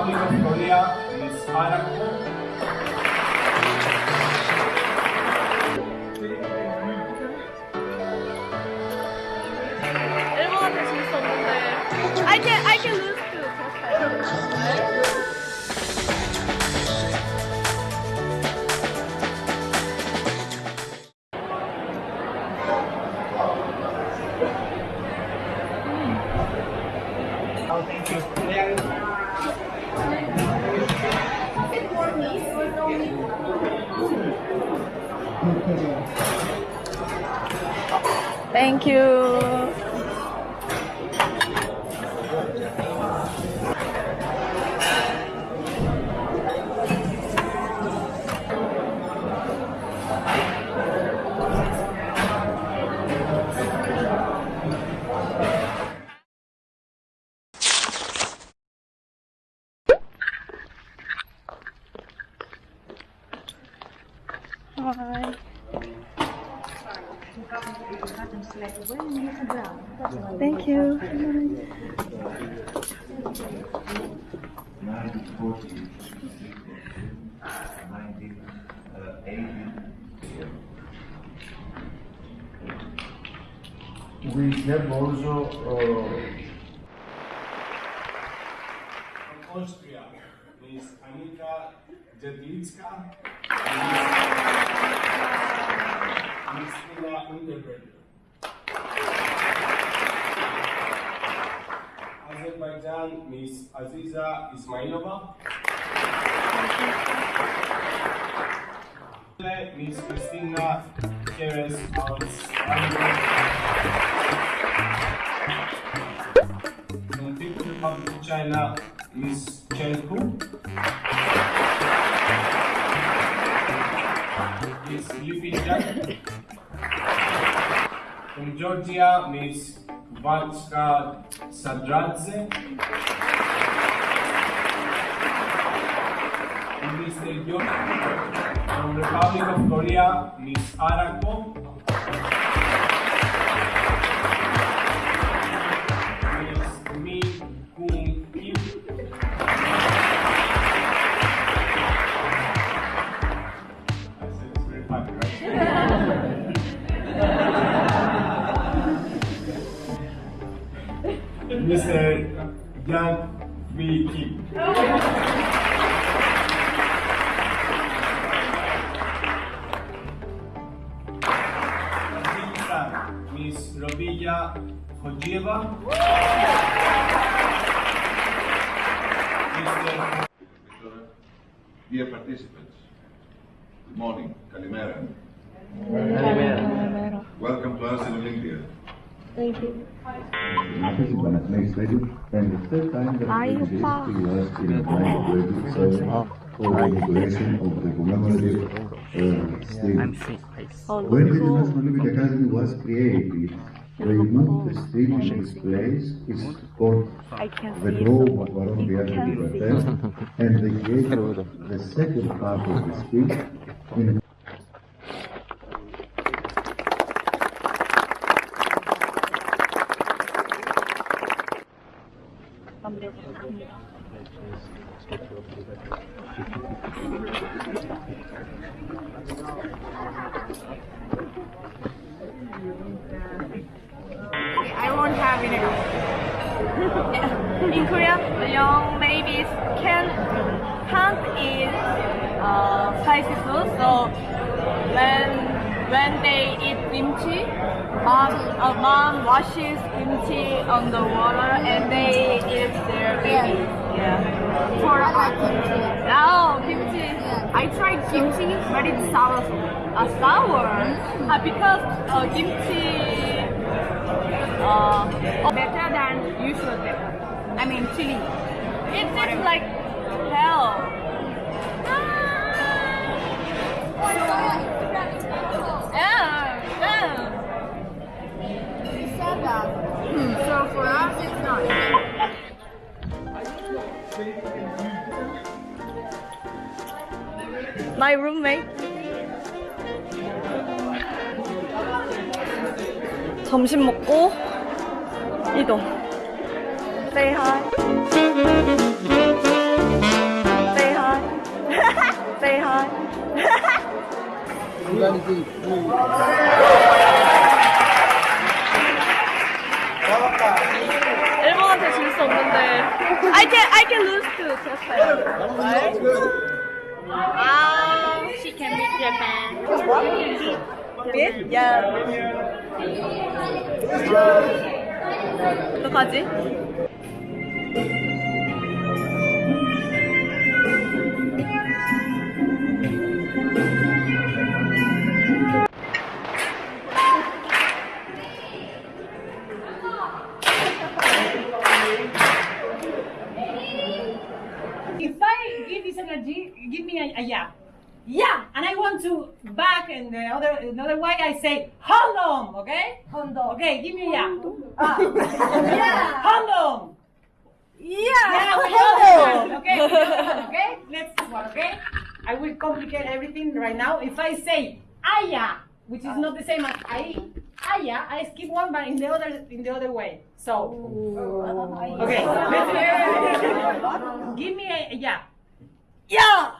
Republic of Korea, Miss Arako. 일 Hi. Thank you. 1980. We have also Austria, Miss Jedlicka, Ina Unterberger. Azerbaijan, Miss Aziza Ismailova. Miss Christina Perez From People's Republic of China, Miss Chen Hu. From Georgia, Miss Vatska Sadradze. Mr. George. From Republic of Korea, Miss Arako. Vi Kim. Kazakhstan, Miss Robilla Hojieva. Mr. Dear participants, good morning, Kalimera. Welcome to us in Olympia. Thank you. Office of Panathenaic Stadium, and the third time that Hi, the Opa. history was in a graduate service for the inauguration of the commemorative uh, stadium. Oh, When the look. National Olympic Academy was created, they moved the stadium in its place, it's called the see Grove of Baron You Diaz can de see Bertel, and they created the second part of the speech in a I won't have it. In Korea, young babies can can't eat uh, spicy food. So when when they eat kimchi, mom uh, mom washes kimchi on the water and they eat their baby. Yeah. For oh kimchi. I tried kimchi, but it's sour. Uh, sour. Uh, because uh, kimchi better than usual pepper. I mean chili. It's just like hell. Yeah, yeah. Hmm, so for us, it's not. My roommate. 점심 먹고 이동 Say hi Say hi Say hi 일본한테 질 수 없는데 I can I can lose to Japan. Wow, she can beat Japan. What? Beat? Yeah. 어떡하지? If I give this energy, give me a, a yeah. Yeah, and I want to back and the other another way I say condom, okay? Condom. Okay, give me a ah. yeah. yeah. Condom. Yeah. Yeah, with the other okay? with the okay? Let's do one, okay? I will complicate everything right now. If I say aya, which is not the same as I, aya, I skip one, but in the other in the other way. So, okay. Let's give me a yeah. Yeah.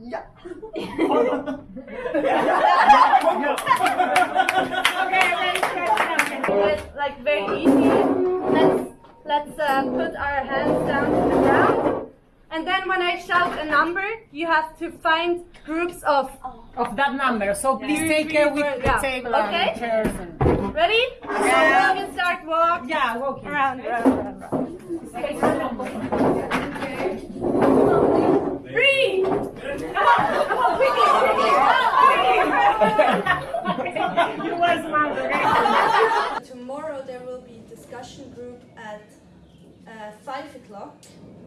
okay, okay. It's like very easy. Let's let's uh, put our hands down to the ground, and then when I shout a number, you have to find groups of. Of that number, so please Three, take care with four, the yeah. table Okay. and chairs. And... Ready? Yeah. So we can start walk Yeah, walking. around, around, around. around. Three. Uh, five o'clock.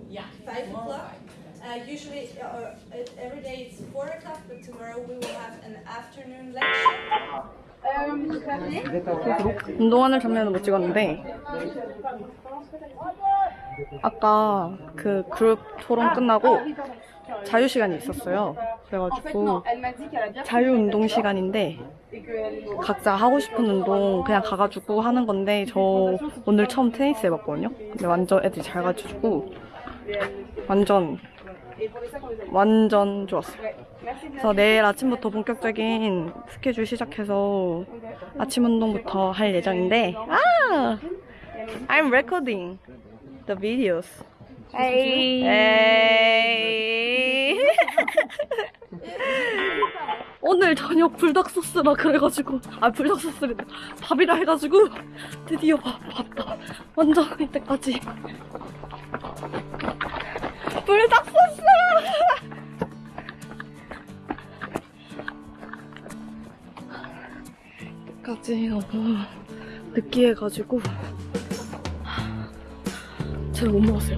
Yeah. Five o'clock. Uh, usually, uh, or every day it's four o'clock, but tomorrow we will have an afternoon lecture. 운동하는 장면은 못 찍었는데 아까 그 그룹 토론 끝나고 자유 시간이 있었어요. 그래가지고 자유 운동 시간인데 각자 하고 싶은 운동 그냥 가가지고 하는 건데 저 오늘 처음 테니스 해봤거든요. 근데 완전 애들이 잘 가르쳐주고 완전 완전 좋았어요. 그래서 내일 아침부터 본격적인 스케줄 시작해서 아침 운동부터 할 예정인데 아! I'm recording the videos. Hey. 오늘 저녁 불닭 소스라 그래가지고 아 불닭 소스를 밥이라 해가지고 드디어 밥 봤다 완전 이때까지. 불닭 소스! 까지 너무 느끼해가지고 제가 못 먹었어요